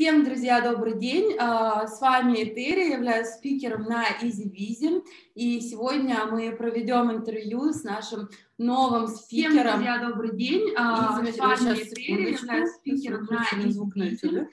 Всем, друзья, добрый день. А, с вами Этери, я являюсь спикером на EasyVision. И сегодня мы проведем интервью с нашим новым спикером. Всем, друзья, добрый день. А, с вами Этери, являюсь спикером на EasyVision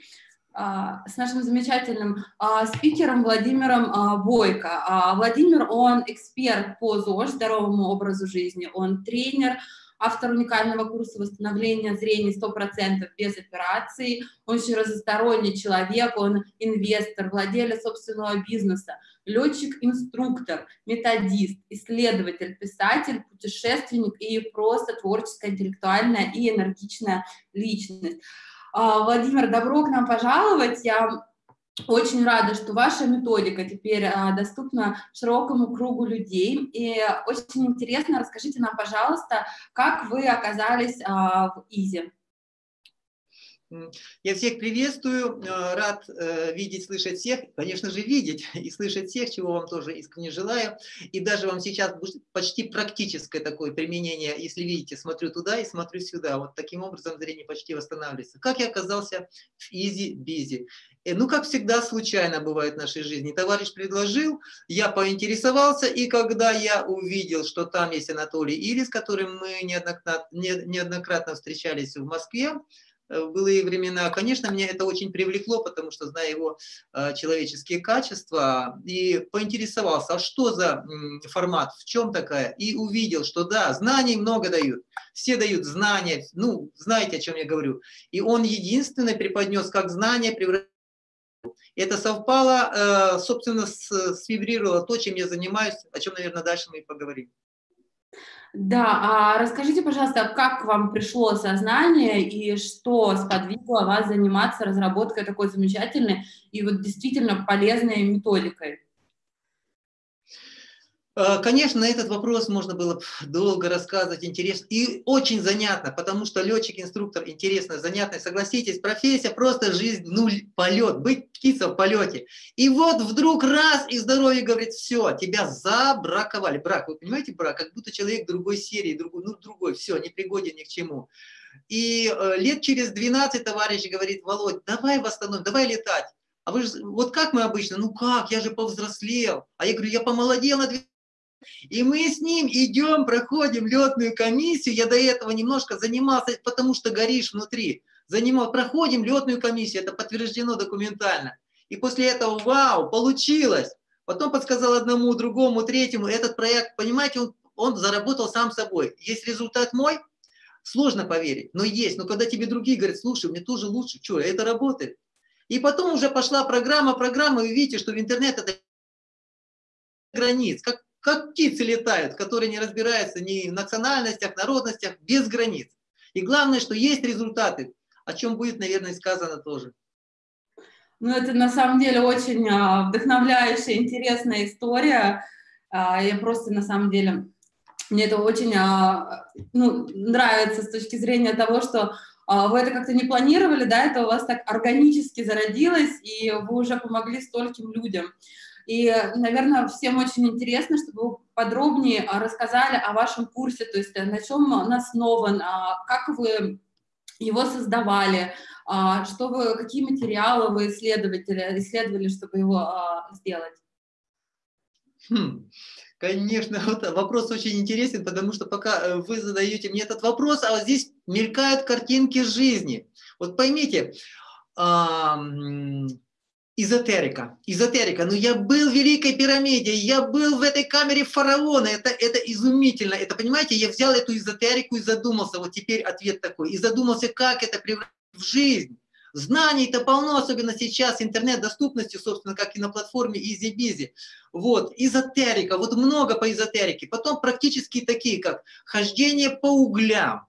с нашим замечательным а, спикером Владимиром а, Бойко. А, Владимир, он эксперт по ЗОЖ, здоровому образу жизни, он тренер, автор уникального курса восстановления зрения 100% без операции, он очень разносторонний человек, он инвестор, владелец собственного бизнеса, летчик-инструктор, методист, исследователь, писатель, путешественник и просто творческая, интеллектуальная и энергичная личность. А, Владимир, добро к нам пожаловать. Я очень рада, что ваша методика теперь а, доступна широкому кругу людей. И очень интересно, расскажите нам, пожалуйста, как вы оказались а, в ИЗИ. Я всех приветствую, э, рад э, видеть, слышать всех, конечно же, видеть и слышать всех, чего вам тоже искренне желаю. И даже вам сейчас почти практическое такое применение, если видите, смотрю туда и смотрю сюда. Вот таким образом зрение почти восстанавливается. Как я оказался в Easy-Busy? Э, ну, как всегда, случайно бывает в нашей жизни. Товарищ предложил, я поинтересовался, и когда я увидел, что там есть Анатолий Ирис, с которым мы неоднократно, неоднократно встречались в Москве, Э, в былые времена. Конечно, меня это очень привлекло, потому что знаю его э, человеческие качества, и поинтересовался, а что за формат, в чем такая, и увидел, что да, знаний много дают, все дают знания, ну, знаете, о чем я говорю. И он единственный преподнес, как знания превратить это совпало, э, собственно, свибрировало то, чем я занимаюсь, о чем, наверное, дальше мы и поговорим. Да, а расскажите, пожалуйста, как вам пришло сознание и что сподвигло вас заниматься разработкой такой замечательной и вот действительно полезной методикой? Э, конечно, на этот вопрос можно было долго рассказывать, интересно и очень занятно, потому что летчик-инструктор интересно, занятно, согласитесь, профессия просто жизнь, ну, полет, быть птица в полете. И вот вдруг раз, и здоровье говорит, все, тебя забраковали. Брак, вы понимаете, брак, как будто человек другой серии, другой, ну, другой, все, не пригоден ни к чему. И э, лет через 12 товарищ говорит, Володь, давай восстановим, давай летать. А вы же, вот как мы обычно, ну как, я же повзрослел. А я говорю, я помолодел на 12 и мы с ним идем, проходим летную комиссию. Я до этого немножко занимался, потому что горишь внутри. Занимал, проходим летную комиссию, это подтверждено документально. И после этого, вау, получилось. Потом подсказал одному, другому, третьему. Этот проект, понимаете, он, он заработал сам собой. Есть результат мой, сложно поверить, но есть. Но когда тебе другие говорят, слушай, мне тоже лучше, что, это работает. И потом уже пошла программа, программа, и видите, что в интернет это границ. Как как птицы летают, которые не разбираются ни в национальностях, народностях, без границ. И главное, что есть результаты, о чем будет, наверное, сказано тоже. Ну, это на самом деле очень а, вдохновляющая, интересная история. А, я просто, на самом деле, мне это очень а, ну, нравится с точки зрения того, что вы это как-то не планировали, да, это у вас так органически зародилось, и вы уже помогли стольким людям. И, наверное, всем очень интересно, чтобы вы подробнее а, рассказали о вашем курсе, то есть э, на чем он основан, а, как вы его создавали, а, что вы, какие материалы вы исследователи, исследовали, чтобы его сделать. Хм. Конечно, вот вопрос очень интересен, потому что пока э, вы задаете мне этот вопрос, а вот здесь мелькают картинки жизни. Вот поймите, эзотерика. Эзотерика. Но я был в Великой пирамиде, я был в этой камере фараона. Это, это изумительно. Это, понимаете, я взял эту эзотерику и задумался. Вот теперь ответ такой. И задумался, как это превратить в жизнь. Знаний-то полно, особенно сейчас, интернет-доступности, собственно, как и на платформе EasyBizy. Вот, эзотерика, вот много по эзотерике. Потом практически такие, как хождение по углям.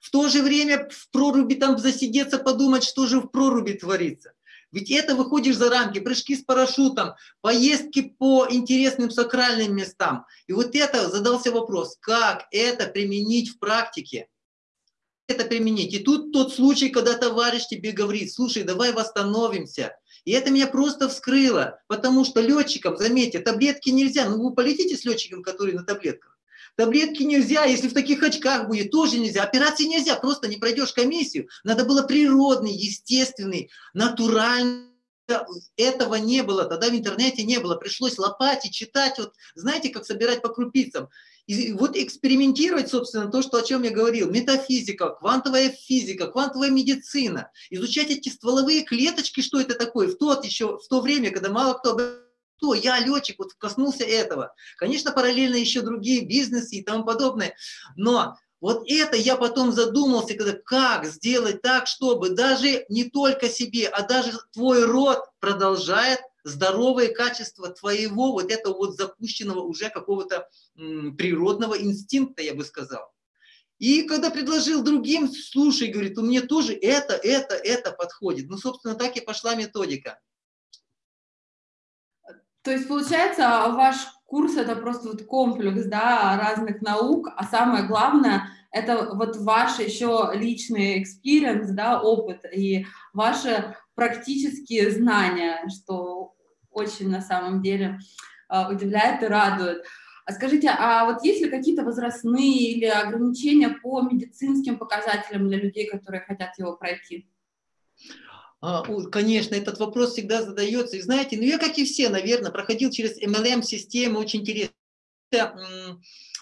В то же время в проруби там засидеться, подумать, что же в проруби творится. Ведь это выходишь за рамки, прыжки с парашютом, поездки по интересным сакральным местам. И вот это задался вопрос, как это применить в практике? Это применить. И тут тот случай, когда товарищ тебе говорит, слушай, давай восстановимся. И это меня просто вскрыло, потому что летчикам, заметьте, таблетки нельзя. Ну вы полетите с летчиком, который на таблетках. Таблетки нельзя, если в таких очках будет, тоже нельзя. Операции нельзя, просто не пройдешь комиссию. Надо было природный, естественный, натуральный этого не было, тогда в интернете не было, пришлось лопать и читать, вот знаете, как собирать по крупицам. И вот экспериментировать, собственно, то, что, о чем я говорил, метафизика, квантовая физика, квантовая медицина, изучать эти стволовые клеточки, что это такое, в, тот еще, в то время, когда мало кто кто, я летчик, вот коснулся этого. Конечно, параллельно еще другие бизнесы и тому подобное, но вот это я потом задумался, когда, как сделать так, чтобы даже не только себе, а даже твой род продолжает здоровое качество твоего вот этого вот запущенного уже какого-то природного инстинкта, я бы сказал. И когда предложил другим, слушай, говорит, у меня тоже это, это, это подходит. Ну, собственно, так и пошла методика. То есть, получается, ваш курс это просто вот комплекс да, разных наук, а самое главное это вот ваш еще личный experience, да, опыт и ваши практические знания, что очень на самом деле а, удивляет и радует. А скажите, а вот есть ли какие-то возрастные или ограничения по медицинским показателям для людей, которые хотят его пройти? А, конечно, этот вопрос всегда задается. И знаете, ну я, как и все, наверное, проходил через MLM-систему, очень интересно.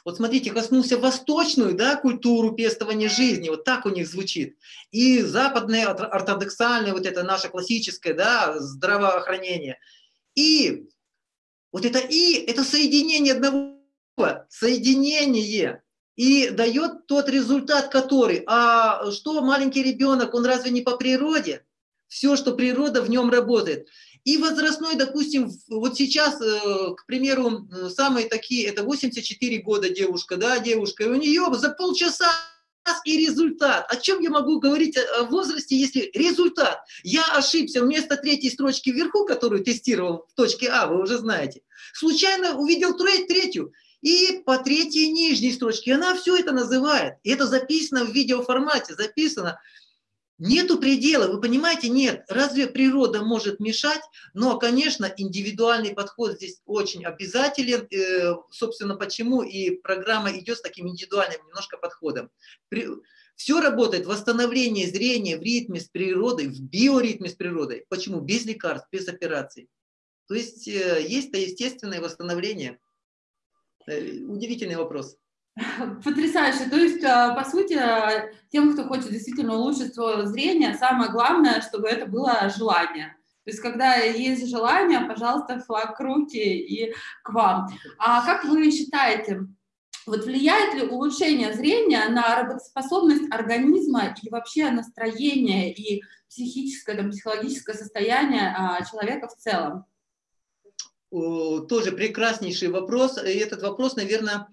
Вот смотрите, коснулся восточную да, культуру пестования жизни, вот так у них звучит. И западное, ортодоксальное, вот это наше классическое да, здравоохранение. И вот это «и» – это соединение одного, соединение. И дает тот результат, который, а что маленький ребенок, он разве не по природе? Все, что природа в нем работает. И возрастной, допустим, вот сейчас, э, к примеру, самые такие, это 84 года девушка, да, девушка, и у нее за полчаса и результат. О чем я могу говорить о возрасте, если результат? Я ошибся вместо третьей строчки вверху, которую тестировал в точке А, вы уже знаете, случайно увидел третью, и по третьей нижней строчке. Она все это называет. И это записано в видеоформате, записано. Нету предела, вы понимаете, нет. Разве природа может мешать? Но, конечно, индивидуальный подход здесь очень обязателен. Э, собственно, почему и программа идет с таким индивидуальным немножко подходом. Все работает, восстановление зрения в ритме с природой, в биоритме с природой. Почему? Без лекарств, без операций. То есть э, есть-то естественное восстановление. Э, удивительный вопрос. Потрясающе. То есть, а, по сути, а, тем, кто хочет действительно улучшить свое зрение, самое главное, чтобы это было желание. То есть, когда есть желание, пожалуйста, флаг руки и к вам. А как вы считаете, вот влияет ли улучшение зрения на работоспособность организма и вообще настроение и психическое, там, психологическое состояние а, человека в целом? Тоже прекраснейший вопрос. И этот вопрос, наверное,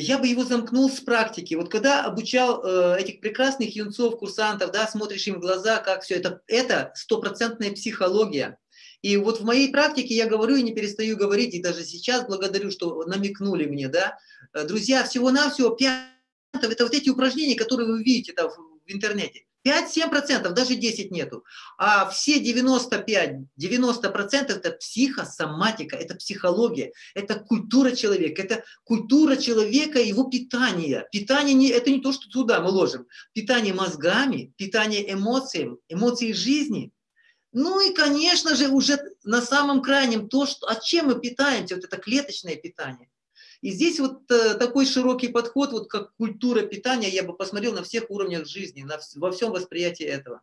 я бы его замкнул с практики. Вот когда обучал э, этих прекрасных юнцов, курсантов, да, смотришь им в глаза, как все это, это стопроцентная психология. И вот в моей практике я говорю и не перестаю говорить, и даже сейчас благодарю, что намекнули мне, да. Э, друзья, всего-навсего 5 это вот эти упражнения, которые вы видите там в интернете. 5-7%, даже 10 нету. А все 95-90% это психосоматика, это психология, это культура человека, это культура человека, его питание. Питание не, это не то, что туда мы ложим. Питание мозгами, питание эмоциями, эмоции жизни. Ну и, конечно же, уже на самом крайнем то, что, от чем мы питаемся, вот это клеточное питание. И здесь вот э, такой широкий подход, вот как культура питания, я бы посмотрел на всех уровнях жизни, на, во всем восприятии этого.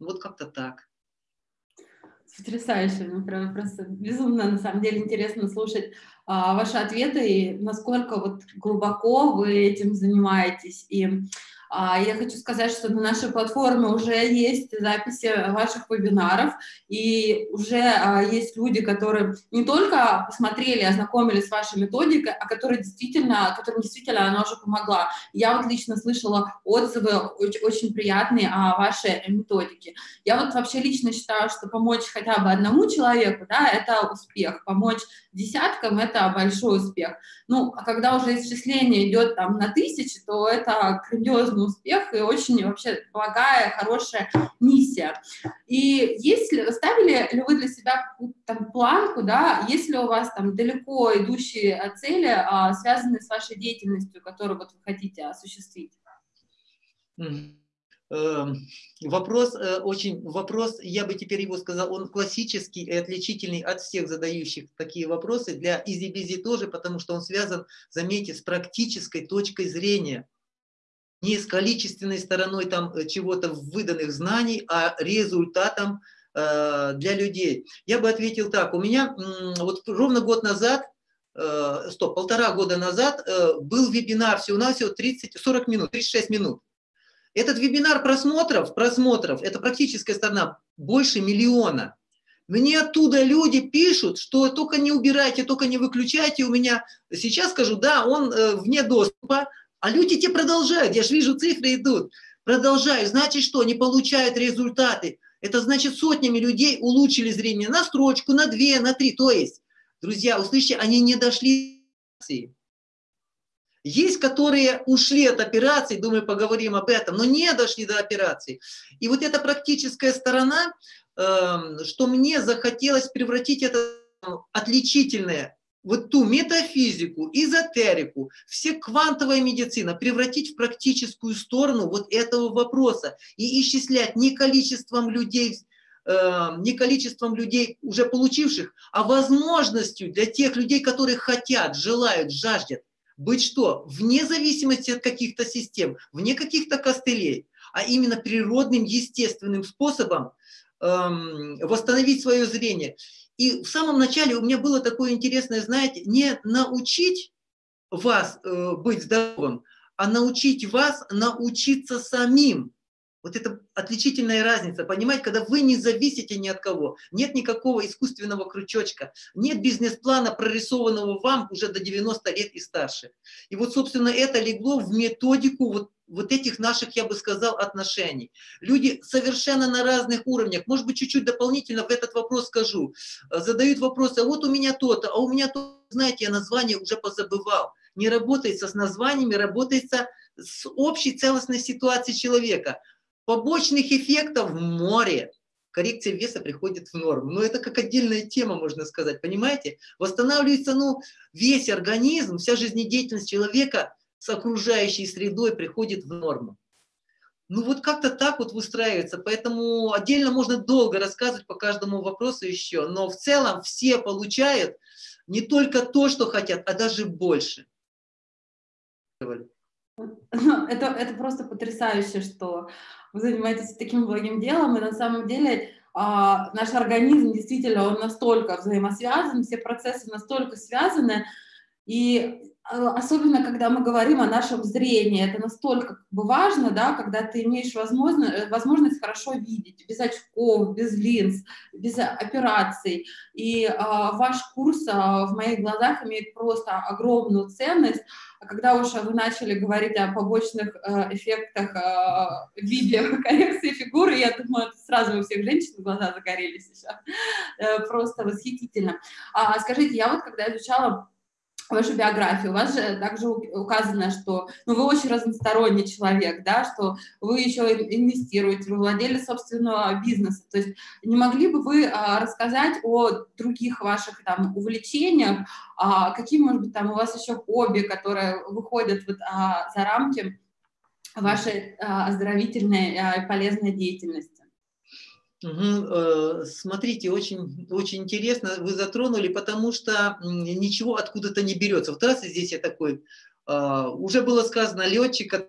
Вот как-то так. Потрясающе, ну, прям просто безумно, на самом деле, интересно слушать а, ваши ответы и насколько вот глубоко вы этим занимаетесь. И я хочу сказать, что на нашей платформе уже есть записи ваших вебинаров, и уже а, есть люди, которые не только посмотрели, ознакомились с вашей методикой, а которые действительно, которым действительно она уже помогла. Я вот лично слышала отзывы очень, очень приятные о вашей методике. Я вот вообще лично считаю, что помочь хотя бы одному человеку, да, это успех. Помочь десяткам – это большой успех. Ну, а когда уже исчисление идет там на тысячи, то это грандиозный успех и очень вообще благая, хорошая миссия. И если ставили ли вы для себя там планку, да, если у вас там далеко идущие цели, а, связанные с вашей деятельностью, которую вот вы хотите осуществить? Эм, вопрос э, очень, вопрос, я бы теперь его сказал, он классический и отличительный от всех задающих такие вопросы, для Easy-Busy тоже, потому что он связан, заметьте, с практической точкой зрения, не с количественной стороной там э, чего-то выданных знаний, а результатом э, для людей. Я бы ответил так, у меня вот ровно год назад, стоп, полтора года назад был вебинар всего-навсего 30-40 минут, 36 минут. Этот вебинар просмотров, просмотров, это практическая сторона, больше миллиона. Мне оттуда люди пишут, что только не убирайте, только не выключайте. У меня сейчас скажу, да, он э, вне доступа, а люди те продолжают. Я же вижу, цифры идут. Продолжают. Значит, что? Они получают результаты. Это значит, сотнями людей улучшили зрение на строчку, на две, на три. То есть, друзья, услышите, они не дошли есть, которые ушли от операции, думаю, поговорим об этом, но не дошли до операции. И вот эта практическая сторона, эм, что мне захотелось превратить это отличительное, вот ту метафизику, эзотерику, все квантовая медицина превратить в практическую сторону вот этого вопроса и исчислять не количеством людей, эм, не количеством людей, уже получивших, а возможностью для тех людей, которые хотят, желают, жаждет быть что? Вне зависимости от каких-то систем, вне каких-то костылей, а именно природным, естественным способом эм, восстановить свое зрение. И в самом начале у меня было такое интересное, знаете, не научить вас э, быть здоровым, а научить вас научиться самим вот это отличительная разница, понимаете, когда вы не зависите ни от кого, нет никакого искусственного крючочка, нет бизнес-плана, прорисованного вам уже до 90 лет и старше. И вот, собственно, это легло в методику вот, вот этих наших, я бы сказал, отношений. Люди совершенно на разных уровнях, может быть, чуть-чуть дополнительно в этот вопрос скажу, задают вопросы, а вот у меня то-то, а у меня то, знаете, я название уже позабывал. Не работается с названиями, работается с общей целостной ситуацией человека. Побочных эффектов в море. Коррекция веса приходит в норму. Но это как отдельная тема, можно сказать, понимаете? Восстанавливается ну, весь организм, вся жизнедеятельность человека с окружающей средой приходит в норму. Ну вот как-то так вот выстраивается, поэтому отдельно можно долго рассказывать по каждому вопросу еще, но в целом все получают не только то, что хотят, а даже больше. Это, это просто потрясающе, что вы занимаетесь таким благим делом, и на самом деле а, наш организм действительно, он настолько взаимосвязан, все процессы настолько связаны, и особенно, когда мы говорим о нашем зрении, это настолько как бы важно, да, когда ты имеешь возможность, э, возможность хорошо видеть, без очков, без линз, без операций. И э, ваш курс э, в моих глазах имеет просто огромную ценность. А когда уже вы начали говорить о побочных э, эффектах э, в коррекции фигуры, я думаю, сразу у всех женщин глаза загорелись сейчас. Э, просто восхитительно. А, скажите, я вот когда изучала вашу биографию, у вас же также указано, что ну, вы очень разносторонний человек, да, что вы еще инвестируете, вы владели собственного бизнеса. То есть не могли бы вы а, рассказать о других ваших там увлечениях, а, какие, может быть, там у вас еще хобби, которые выходят вот, а, за рамки вашей а, оздоровительной а, и полезной деятельности? Угу. Смотрите, очень, очень интересно вы затронули, потому что ничего откуда-то не берется. Вот раз здесь я такой, а, уже было сказано, летчик,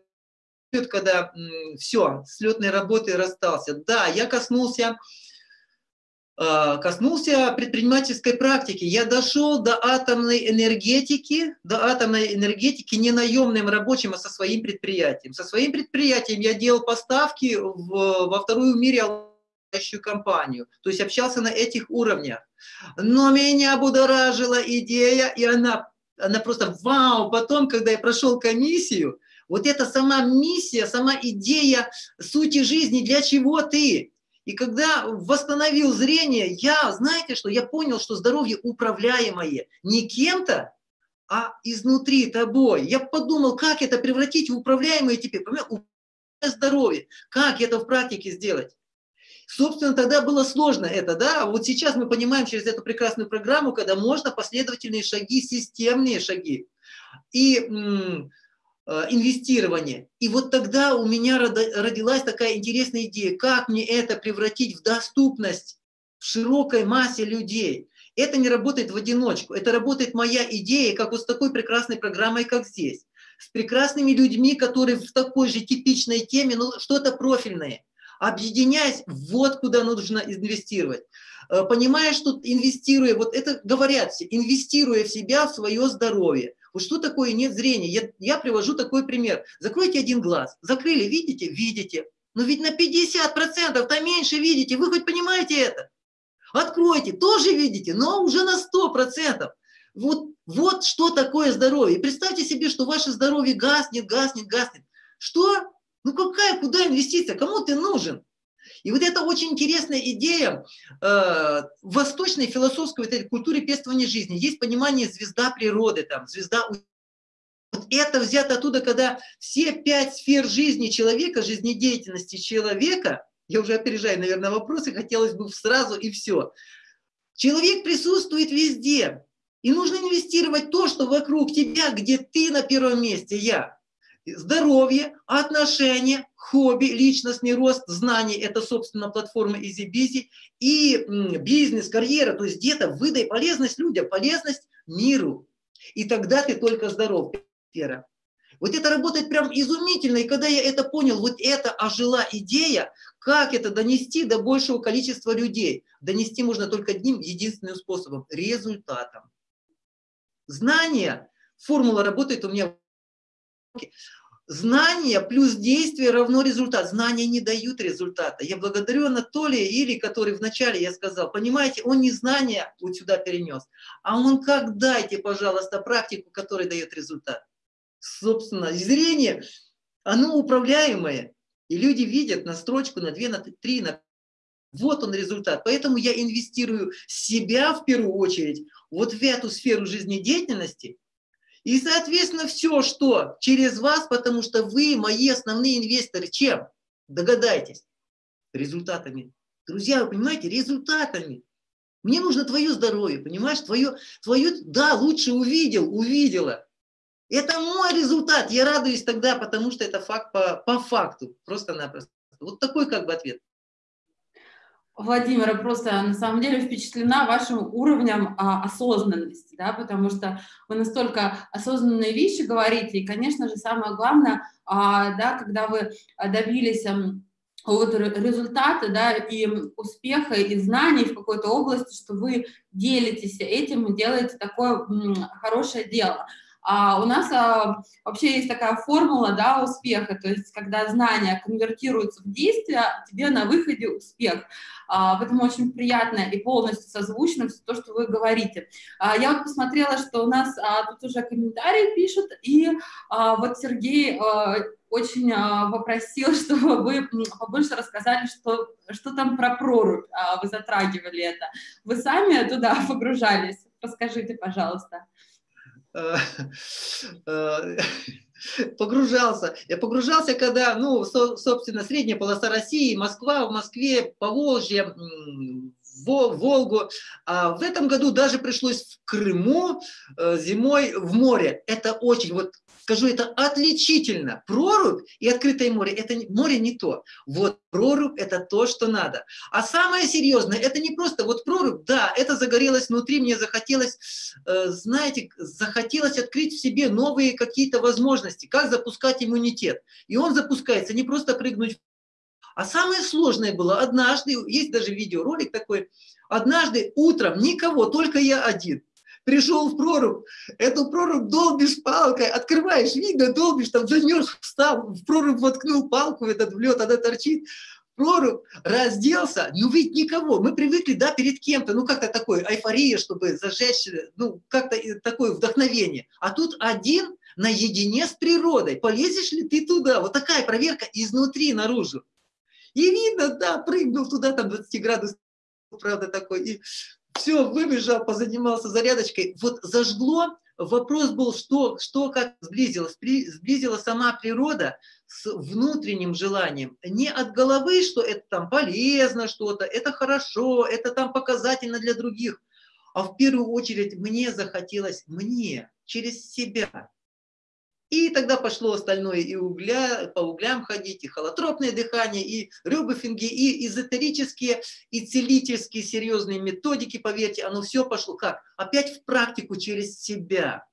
когда все, с летной работы расстался. Да, я коснулся, а, коснулся предпринимательской практики. Я дошел до атомной энергетики, до атомной энергетики не наемным рабочим, а со своим предприятием. Со своим предприятием я делал поставки в, во вторую в мире компанию, то есть общался на этих уровнях. Но меня будоражила идея, и она, она просто вау, потом, когда я прошел комиссию, вот эта сама миссия, сама идея сути жизни, для чего ты? И когда восстановил зрение, я, знаете что, я понял, что здоровье управляемое не кем-то, а изнутри тобой. Я подумал, как это превратить в управляемое теперь. здоровье. Как это в практике сделать? Собственно, тогда было сложно это, да, вот сейчас мы понимаем через эту прекрасную программу, когда можно последовательные шаги, системные шаги и э, инвестирование. И вот тогда у меня родилась такая интересная идея, как мне это превратить в доступность в широкой массе людей. Это не работает в одиночку, это работает моя идея, как вот с такой прекрасной программой, как здесь. С прекрасными людьми, которые в такой же типичной теме, ну что-то профильное объединяясь, вот куда нужно инвестировать. Э, понимая, что инвестируя, вот это говорят все, инвестируя в себя, в свое здоровье. Вот что такое нет зрения? Я, я привожу такой пример. Закройте один глаз. Закрыли, видите? Видите. Но ведь на 50% то меньше видите. Вы хоть понимаете это? Откройте, тоже видите, но уже на 100%. Вот, вот что такое здоровье. представьте себе, что ваше здоровье гаснет, гаснет, гаснет. Что? Ну какая, куда инвестиция? Кому ты нужен? И вот это очень интересная идея э, восточной философской вот этой культуре пестования жизни. Есть понимание звезда природы, там, звезда вот это взято оттуда, когда все пять сфер жизни человека, жизнедеятельности человека, я уже опережаю, наверное, вопросы, хотелось бы сразу и все. Человек присутствует везде. И нужно инвестировать то, что вокруг тебя, где ты на первом месте, я здоровье, отношения, хобби, личностный рост, знания – это, собственно, платформа EasyBusy, и бизнес, карьера, то есть где-то выдай полезность людям, полезность миру. И тогда ты только здоров. Вера. Вот это работает прям изумительно, и когда я это понял, вот это ожила идея, как это донести до большего количества людей. Донести можно только одним единственным способом – результатом. Знание, формула работает у меня Знание плюс действие равно результат. Знания не дают результата. Я благодарю Анатолия Или, который вначале я сказал, понимаете, он не знания вот сюда перенес, а он как дайте, пожалуйста, практику, которая дает результат. Собственно, зрение, оно управляемое. И люди видят на строчку, на две, на три, на вот он результат. Поэтому я инвестирую себя в первую очередь вот в эту сферу жизнедеятельности – и, соответственно, все, что через вас, потому что вы мои основные инвесторы, чем? Догадайтесь. Результатами. Друзья, вы понимаете, результатами. Мне нужно твое здоровье, понимаешь? Твое, твое, да, лучше увидел, увидела. Это мой результат. Я радуюсь тогда, потому что это факт по, по факту. Просто-напросто. Вот такой как бы ответ. Владимира, просто на самом деле впечатлена вашим уровнем а, осознанности, да, потому что вы настолько осознанные вещи говорите, и, конечно же, самое главное, а, да, когда вы добились а, вот результата, да, и успеха, и знаний в какой-то области, что вы делитесь этим и делаете такое м, хорошее дело. А у нас а, вообще есть такая формула да, успеха, то есть когда знания конвертируются в действия, тебе на выходе успех. А, поэтому очень приятно и полностью созвучно все то, что вы говорите. А, я вот посмотрела, что у нас а, тут уже комментарии пишут, и а, вот Сергей а, очень а, попросил, чтобы вы побольше рассказали, что, что там про прорубь, а, вы затрагивали это. Вы сами туда погружались? Расскажите, пожалуйста. Погружался. Я погружался, когда, ну, собственно, средняя полоса России, Москва, в Москве, Поволжье, Волгу. А в этом году даже пришлось в Крыму э, зимой в море. Это очень, вот скажу, это отличительно. Прорубь и открытое море, это море не то. Вот прорубь это то, что надо. А самое серьезное, это не просто вот прорубь, да, это загорелось внутри, мне захотелось, э, знаете, захотелось открыть в себе новые какие-то возможности, как запускать иммунитет. И он запускается не просто прыгнуть а самое сложное было однажды, есть даже видеоролик такой, однажды утром никого, только я один пришел в прорубь, эту прорубь долбишь палкой, открываешь, видно, долбишь, там замерз, встал, в прорубь воткнул палку в этот в лед, она торчит, прорубь, разделся, ну ведь никого, мы привыкли, да, перед кем-то, ну как-то такое, эйфория, чтобы зажечь, ну как-то такое вдохновение, а тут один наедине с природой, полезешь ли ты туда, вот такая проверка изнутри наружу. И видно, да, прыгнул туда, там 20 градусов, правда, такой, и все, выбежал, позанимался зарядочкой. Вот зажгло вопрос был, что, что как сблизилось. Сблизила сама природа с внутренним желанием. Не от головы, что это там полезно что-то, это хорошо, это там показательно для других. А в первую очередь мне захотелось, мне, через себя. И тогда пошло остальное, и угля, по углям ходить, и холотропное дыхание, и рюбофинги, и эзотерические, и целительские серьезные методики, поверьте, оно все пошло как? Опять в практику через себя.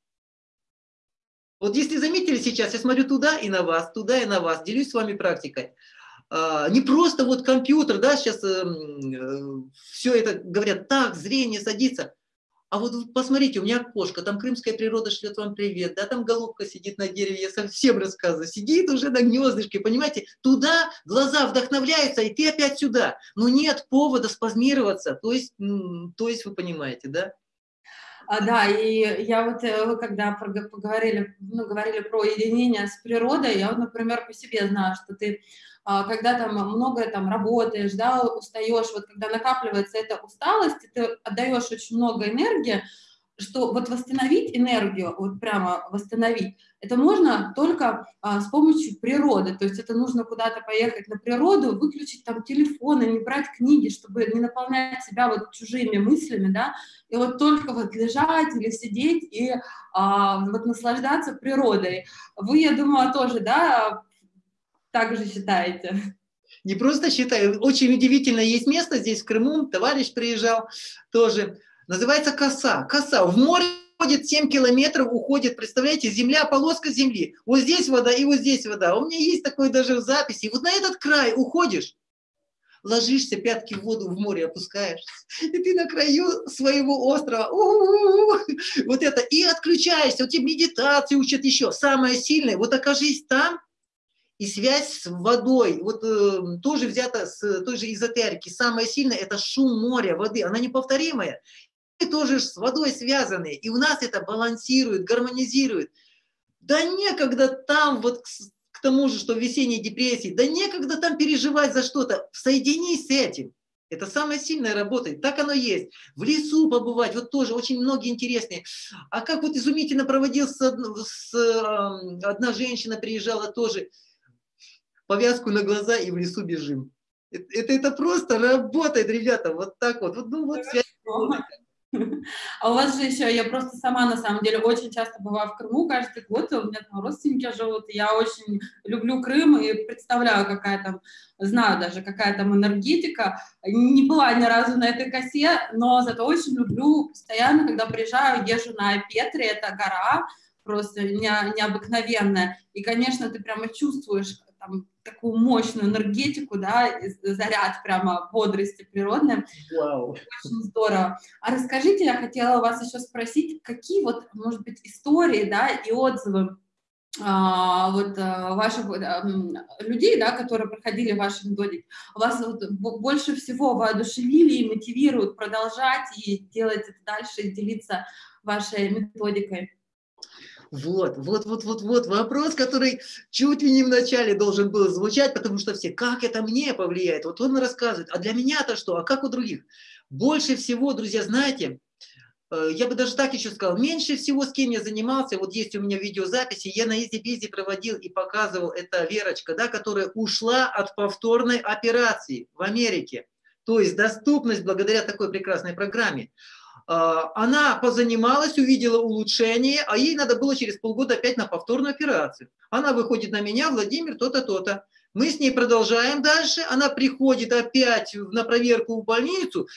Вот если заметили сейчас, я смотрю туда и на вас, туда и на вас, делюсь с вами практикой. А, не просто вот компьютер, да, сейчас эм, э, все это говорят, так, зрение садится. А вот посмотрите, у меня кошка, там крымская природа шлет вам привет, да, там голубка сидит на дереве, я совсем рассказываю, сидит уже на гнездышке, понимаете, туда глаза вдохновляются, и ты опять сюда. Но нет повода спазмироваться, то есть, то есть вы понимаете, да? А, да, и я вот, э, когда поговорили, ну, говорили про единение с природой, я вот, например, по себе знаю, что ты а, когда там много там работаешь, да, устаешь, вот когда накапливается эта усталость, ты отдаешь очень много энергии, что вот восстановить энергию, вот прямо восстановить, это можно только а, с помощью природы, то есть это нужно куда-то поехать на природу, выключить там телефон и не брать книги, чтобы не наполнять себя вот чужими мыслями, да, и вот только вот лежать или сидеть и а, вот наслаждаться природой. Вы, я думаю, тоже, да, так же считаете? Не просто считаю. Очень удивительно есть место здесь, в Крыму. Товарищ приезжал тоже. Называется коса. Коса. В море уходит 7 километров, уходит, представляете, земля, полоска земли. Вот здесь вода и вот здесь вода. У меня есть такое даже в записи. Вот на этот край уходишь, ложишься, пятки в воду, в море опускаешь, и ты на краю своего острова, у -у -у, вот это, и отключаешься, вот тебе медитации учат еще, самое сильное, вот окажись там, и связь с водой, вот э, тоже взята с той же эзотерики, самое сильное – это шум моря, воды, она неповторимая. Тоже с водой связаны, и у нас это балансирует, гармонизирует. Да некогда там, вот к, к тому же, что в весенней депрессии, да некогда там переживать за что-то, соединись с этим. Это самое сильное работает, так оно есть. В лесу побывать, вот тоже очень многие интересные. А как вот изумительно проводил с, с, одна женщина приезжала тоже, повязку на глаза и в лесу бежим. Это, это, это просто работает, ребята, вот так вот. вот ну, вот связь. А у вас же еще, я просто сама на самом деле очень часто бываю в Крыму, каждый год у меня там родственники живут, я очень люблю Крым и представляю, какая там, знаю даже, какая там энергетика. Не была ни разу на этой косе, но зато очень люблю постоянно, когда приезжаю, езжу на Петре, это гора, просто не, необыкновенная. И, конечно, ты прямо чувствуешь там, такую мощную энергетику, да, заряд прямо бодрости природной. Wow. Очень здорово. А расскажите, я хотела вас еще спросить, какие вот, может быть, истории, да, и отзывы а, вот а, ваших а, людей, да, которые проходили ваши методики, вас вот больше всего воодушевили и мотивируют продолжать и делать это дальше, и делиться вашей методикой? Вот, вот, вот, вот, вот вопрос, который чуть ли не в начале должен был звучать, потому что все, как это мне повлияет? Вот он рассказывает, а для меня-то что, а как у других? Больше всего, друзья, знаете, э, я бы даже так еще сказал, меньше всего с кем я занимался, вот есть у меня видеозаписи, я на EasyBizy проводил и показывал, это Верочка, да, которая ушла от повторной операции в Америке. То есть доступность благодаря такой прекрасной программе. А, она позанималась, увидела улучшение, а ей надо было через полгода опять на повторную операцию. Она выходит на меня, Владимир, то-то, то-то. Мы с ней продолжаем дальше, она приходит опять на проверку в больницу,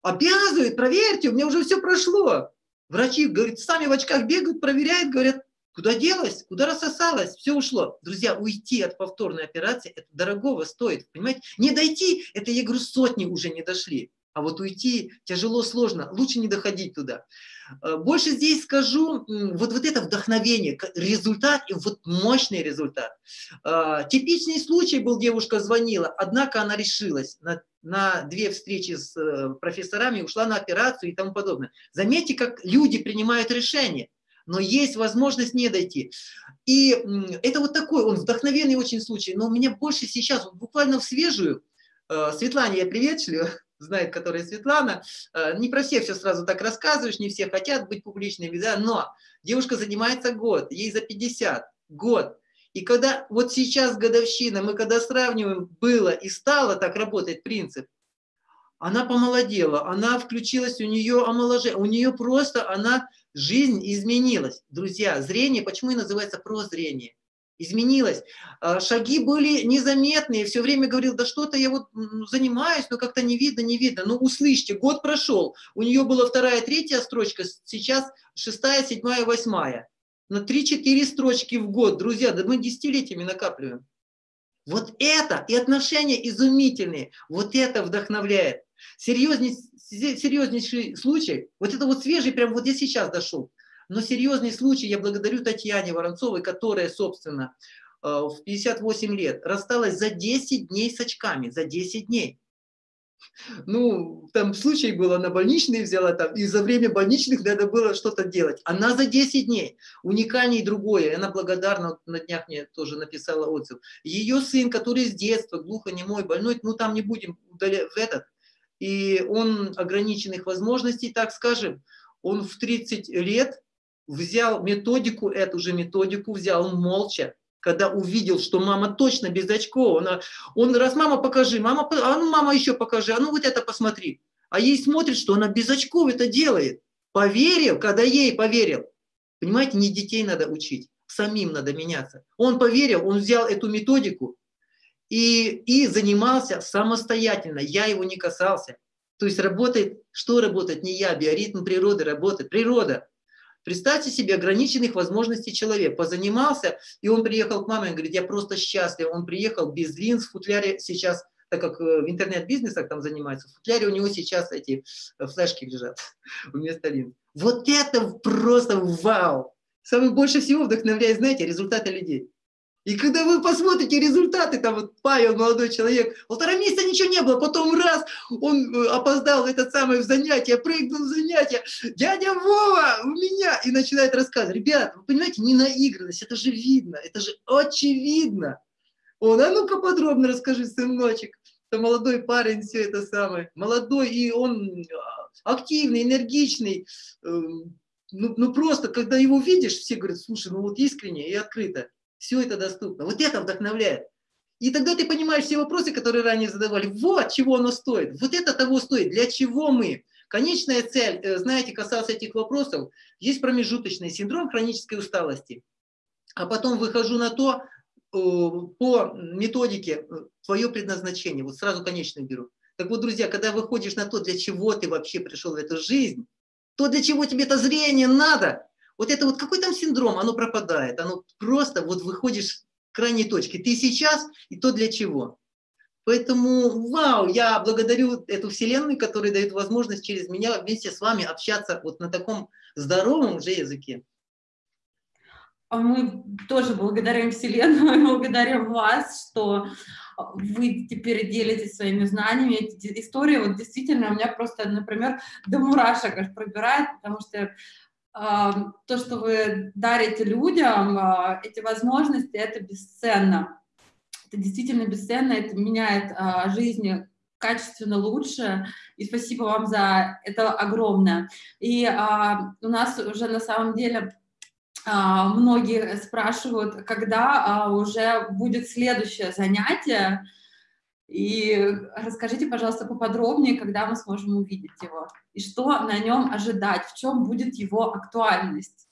обязывает, проверьте, у меня уже все прошло. Врачи, говорит, сами в очках бегают, проверяют, говорят, куда делась, куда рассосалась, все ушло. Друзья, уйти от повторной операции, это дорогого стоит, понимаете? Не дойти, это, я говорю, сотни уже не дошли. А вот уйти тяжело, сложно, лучше не доходить туда. Э, больше здесь скажу, вот, вот это вдохновение, результат, и вот мощный результат. Э, типичный случай был, девушка звонила, однако она решилась на, на две встречи с э, профессорами, ушла на операцию и тому подобное. Заметьте, как люди принимают решения, но есть возможность не дойти. И это вот такой, он вдохновенный очень случай, но у меня больше сейчас, буквально в свежую, Светлане я приветствую, знает, которая Светлана. Э, не про всех все сразу так рассказываешь, не все хотят быть публичными, да, но девушка занимается год, ей за 50, год. И когда вот сейчас годовщина, мы когда сравниваем было и стало, так работает принцип, она помолодела, она включилась, у нее омоложение, у нее просто, она, жизнь изменилась. Друзья, зрение, почему и называется прозрение? Изменилось. А, шаги были незаметные, все время говорил, да что-то я вот занимаюсь, но как-то не видно, не видно. Ну, услышьте, год прошел, у нее была вторая, третья строчка, сейчас шестая, седьмая, восьмая. На 3-4 строчки в год, друзья, да мы десятилетиями накапливаем. Вот это и отношения изумительные, вот это вдохновляет. Серьезней, серьезнейший случай, вот это вот свежий, прям вот я сейчас дошел. Но серьезный случай, я благодарю Татьяне Воронцовой, которая, собственно, э, в 58 лет рассталась за 10 дней с очками, за 10 дней. Ну, там случай был, она больничные взяла там, и за время больничных надо было что-то делать. Она за 10 дней. Уникальнее другое. Она благодарна, на днях мне тоже написала отзыв. Ее сын, который с детства глухонемой, больной, ну там не будем в этот, и он ограниченных возможностей, так скажем, он в 30 лет взял методику, эту же методику взял молча, когда увидел, что мама точно без очков, она, он раз, мама, покажи, мама, а ну, мама, еще покажи, а ну, вот это посмотри. А ей смотрит, что она без очков это делает. Поверил, когда ей поверил. Понимаете, не детей надо учить, самим надо меняться. Он поверил, он взял эту методику и, и занимался самостоятельно. Я его не касался. То есть работает, что работает, не я, биоритм природы работает. Природа. Представьте себе ограниченных возможностей человек. Позанимался, и он приехал к маме и говорит, я просто счастлив. Он приехал без линз, в футляре сейчас, так как э, в интернет-бизнесах там занимается, в футляре у него сейчас эти э, флешки лежат вместо линз. Вот это просто вау! Самое больше всего вдохновляет, знаете, результаты людей. И когда вы посмотрите результаты, там вот Павел, молодой человек, полтора месяца ничего не было, потом раз, он э, опоздал это самое в занятие, прыгнул в занятие, дядя Вова, у меня, и начинает рассказывать. Ребят, вы понимаете, не наигранность, это же видно, это же очевидно. Он, а ну-ка подробно расскажи, сыночек. Это молодой парень, все это самое. Молодой, и он а, активный, энергичный. Эм, ну, ну просто, когда его видишь, все говорят, слушай, ну вот искренне и открыто. Все это доступно. Вот это вдохновляет. И тогда ты понимаешь все вопросы, которые ранее задавали. Вот чего оно стоит. Вот это того стоит. Для чего мы? Конечная цель, э, знаете, касался этих вопросов, есть промежуточный синдром хронической усталости. А потом выхожу на то, э, по методике, э, твое предназначение. Вот сразу конечную беру. Так вот, друзья, когда выходишь на то, для чего ты вообще пришел в эту жизнь, то для чего тебе это зрение надо, вот это вот какой там синдром, оно пропадает, оно просто вот выходишь к крайней точке. Ты сейчас и то для чего. Поэтому, вау, я благодарю эту вселенную, которая дает возможность через меня вместе с вами общаться вот на таком здоровом уже языке. А мы тоже благодарим Вселенную благодарим вас, что вы теперь делитесь своими знаниями. Эти истории вот действительно у меня просто, например, до мурашек аж пробирает, потому что то, что вы дарите людям, а, эти возможности, это бесценно. Это действительно бесценно, это меняет а, жизнь качественно лучше, и спасибо вам за это огромное. И а, у нас уже на самом деле многие спрашивают, когда уже будет следующее занятие, и расскажите, пожалуйста, поподробнее, когда мы сможем увидеть его, и что на нем ожидать, в чем будет его актуальность.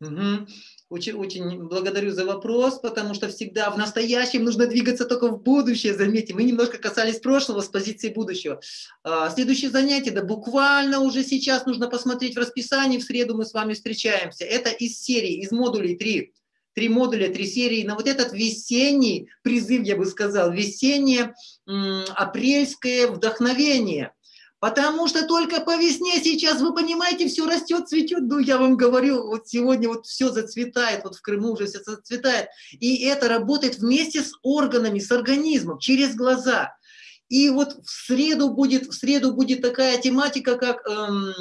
Угу. Очень, очень благодарю за вопрос, потому что всегда в настоящем нужно двигаться только в будущее, заметьте. Мы немножко касались прошлого с позиции будущего. А, следующее занятие, да буквально уже сейчас нужно посмотреть в расписании, в среду мы с вами встречаемся. Это из серии, из модулей 3 три модуля, три серии, на вот этот весенний призыв, я бы сказал, весеннее апрельское вдохновение. Потому что только по весне сейчас, вы понимаете, все растет, цветет. Ну, я вам говорю, вот сегодня вот все зацветает, вот в Крыму уже все зацветает. И это работает вместе с органами, с организмом, через глаза. И вот в среду будет, в среду будет такая тематика, как... Эм,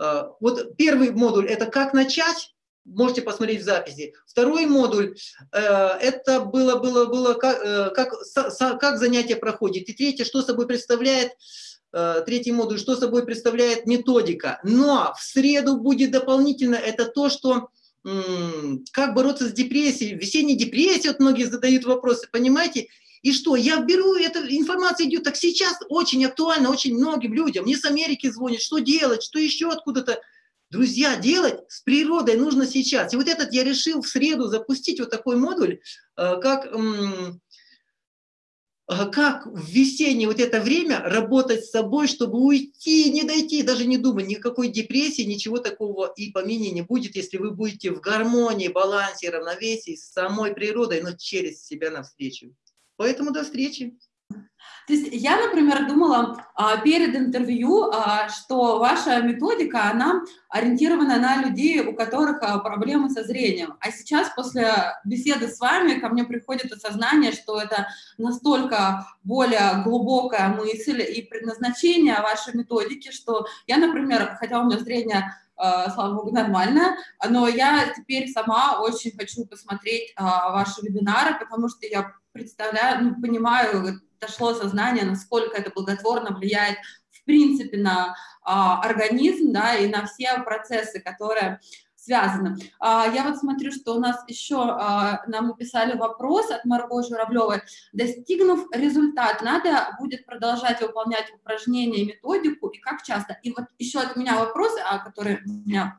э, вот первый модуль – это как начать, можете посмотреть в записи. Второй модуль, э, это было, было, было как, э, как, со, как занятие проходит. И третье, что собой представляет, э, третий модуль, что собой представляет методика. Но в среду будет дополнительно, это то, что как бороться с депрессией, весенней депрессией, вот многие задают вопросы, понимаете? И что, я беру, эта информация идет, так сейчас очень актуально, очень многим людям, мне с Америки звонят, что делать, что еще откуда-то. Друзья, делать с природой нужно сейчас. И вот этот я решил в среду запустить вот такой модуль, э, как, э, как в весеннее вот это время работать с собой, чтобы уйти, не дойти, даже не думать, никакой депрессии, ничего такого и помине не будет, если вы будете в гармонии, балансе, равновесии с самой природой, но через себя навстречу. Поэтому до встречи. То есть я, например, думала а, перед интервью, а, что ваша методика, она ориентирована на людей, у которых а, проблемы со зрением. А сейчас, после беседы с вами, ко мне приходит осознание, что это настолько более глубокая мысль и предназначение вашей методики, что я, например, хотя у меня зрение слава богу, нормально, но я теперь сама очень хочу посмотреть ваши вебинары, потому что я представляю, ну, понимаю, дошло сознание, насколько это благотворно влияет в принципе на а, организм, да, и на все процессы, которые связаны. А, я вот смотрю, что у нас еще а, нам написали вопрос от Марго Журавлевой. Достигнув результат, надо будет продолжать выполнять упражнения методику, и как часто? И вот еще от меня вопрос, а, который у меня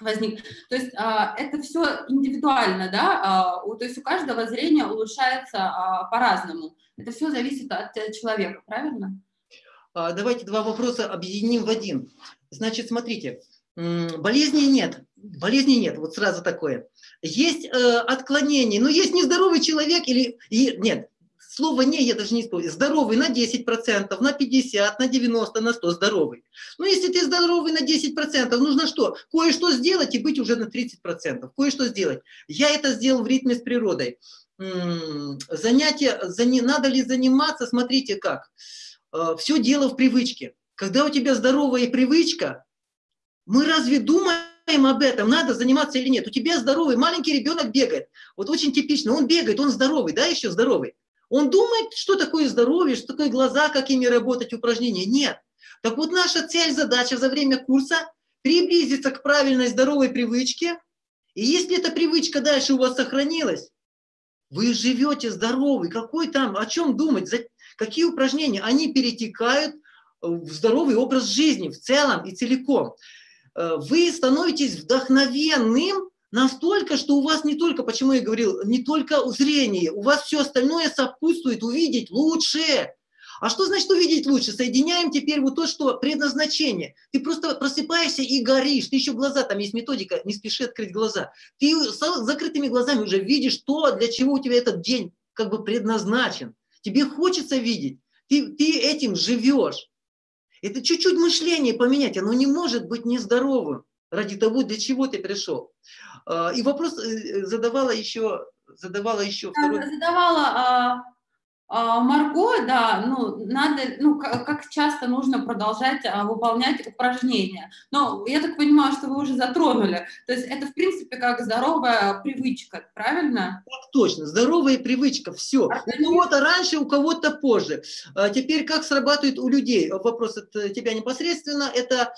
возник. То есть а, это все индивидуально, да, а, у, то есть у каждого зрение улучшается а, по-разному. Это все зависит от э, человека, правильно? Давайте два вопроса объединим в один. Значит, смотрите, болезни нет, болезни нет, вот сразу такое. Есть э, отклонение, но есть нездоровый человек или... И, нет, Слово «не» я даже не использую. Здоровый на 10%, на 50%, на 90%, на 100% здоровый. Но если ты здоровый на 10%, нужно что? Кое-что сделать и быть уже на 30%. Кое-что сделать. Я это сделал в ритме с природой. Занятие, надо ли заниматься, смотрите как. Э, Все дело в привычке. Когда у тебя здоровая привычка, мы разве думаем об этом, надо заниматься или нет. У тебя здоровый маленький ребенок бегает. Вот очень типично, он бегает, он здоровый, да, еще здоровый. Он думает, что такое здоровье, что такое глаза, как ими работать, упражнения. Нет. Так вот наша цель, задача за время курса приблизиться к правильной здоровой привычке. И если эта привычка дальше у вас сохранилась, вы живете здоровый. Какой там, о чем думать? Какие упражнения? Они перетекают в здоровый образ жизни в целом и целиком. Э, вы становитесь вдохновенным Настолько, что у вас не только, почему я говорил, не только зрение, у вас все остальное сопутствует увидеть лучше. А что значит увидеть лучше? Соединяем теперь вот то, что предназначение. Ты просто просыпаешься и горишь. Ты еще глаза, там есть методика, не спеши открыть глаза. Ты с закрытыми глазами уже видишь то, для чего у тебя этот день как бы предназначен. Тебе хочется видеть. Ты, ты этим живешь. Это чуть-чуть мышление поменять, оно не может быть нездоровым ради того, для чего ты пришел. А, и вопрос э, задавала еще, задавала еще второй... Задавала а, а, Марго, да, ну, надо, ну, как часто нужно продолжать а, выполнять упражнения. Но я так понимаю, что вы уже затронули. То есть это, в принципе, как здоровая привычка, правильно? Так точно, здоровая привычка, все. Организм... У кого-то раньше, у кого-то позже. А теперь как срабатывает у людей? Вопрос от тебя непосредственно. Это,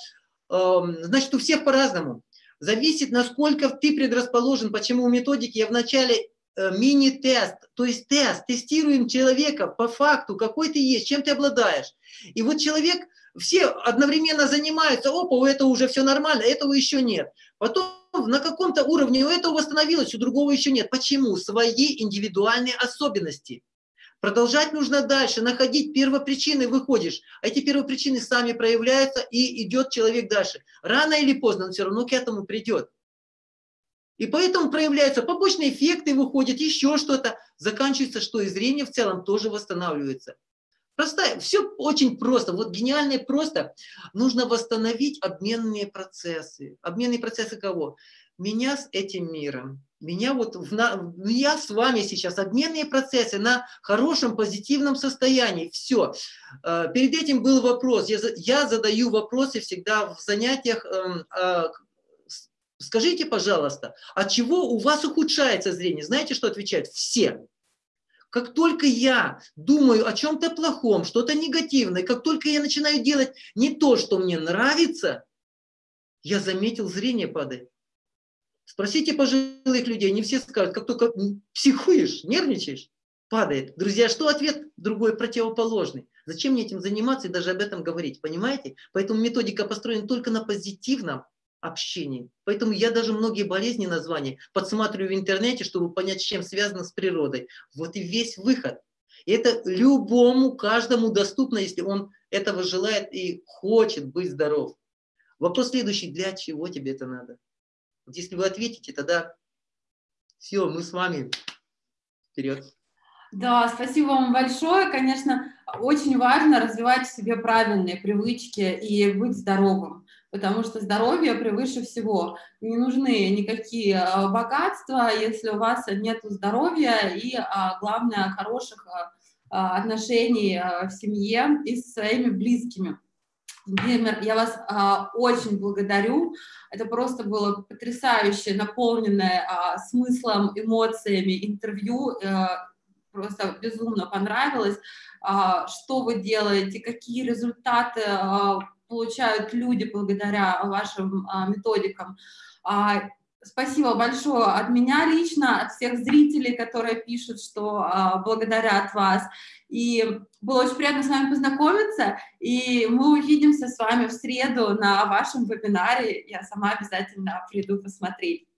значит, у всех по-разному зависит, насколько ты предрасположен. Почему у методики я вначале э, мини-тест, то есть тест, тестируем человека по факту, какой ты есть, чем ты обладаешь. И вот человек, все одновременно занимаются, опа, у этого уже все нормально, этого еще нет. Потом на каком-то уровне у этого восстановилось, у другого еще нет. Почему? Свои индивидуальные особенности. Продолжать нужно дальше, находить первопричины, выходишь. А эти первопричины сами проявляются, и идет человек дальше. Рано или поздно он все равно к этому придет. И поэтому проявляются побочные эффекты, выходят еще что-то. Заканчивается, что и зрение в целом тоже восстанавливается. Простая, все очень просто. Вот гениально и просто. Нужно восстановить обменные процессы. Обменные процессы кого? Меня с этим миром меня вот, в, на, я с вами сейчас, обменные процессы на хорошем, позитивном состоянии, все. Э, перед этим был вопрос, я, я задаю вопросы всегда в занятиях, эм, а, Скажите, пожалуйста, от чего у вас ухудшается зрение? Знаете, что отвечают? Все. Как только я думаю о чем-то плохом, что-то негативное, как только я начинаю делать не то, что мне нравится, я заметил, зрение падает. Спросите пожилых людей, не все скажут, как только психуешь, нервничаешь, падает. Друзья, что ответ другой противоположный? Зачем мне этим заниматься и даже об этом говорить, понимаете? Поэтому методика построена только на позитивном общении. Поэтому я даже многие болезни названия подсматриваю в интернете, чтобы понять, с чем связано с природой. Вот и весь выход. И это любому, каждому доступно, если он этого желает и хочет быть здоров. Вопрос следующий, для чего тебе это надо? Вот если вы ответите, тогда все, мы с вами вперед. Да, спасибо вам большое. Конечно, очень важно развивать в себе правильные привычки и быть здоровым, потому что здоровье превыше всего. Не нужны никакие а, богатства, если у вас нет здоровья и, а, главное, хороших а, отношений в семье и с своими близкими. Владимир, я вас а, очень благодарю. Это просто было потрясающе, наполненное а, смыслом, эмоциями интервью. А, просто безумно понравилось, а, что вы делаете, какие результаты а, получают люди благодаря вашим а, методикам. Спасибо большое от меня лично, от всех зрителей, которые пишут, что а, благодарят вас. И было очень приятно с вами познакомиться, и мы увидимся с вами в среду на вашем вебинаре. Я сама обязательно приду посмотреть.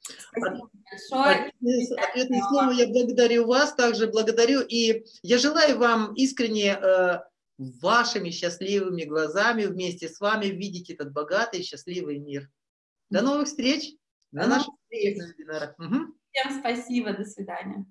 Спасибо большое. Ответное слово я благодарю вас, также благодарю, и я желаю вам искренне э, вашими счастливыми глазами вместе с вами видеть этот богатый счастливый мир. До новых встреч! На наших вебинарах. Всем спасибо, до свидания.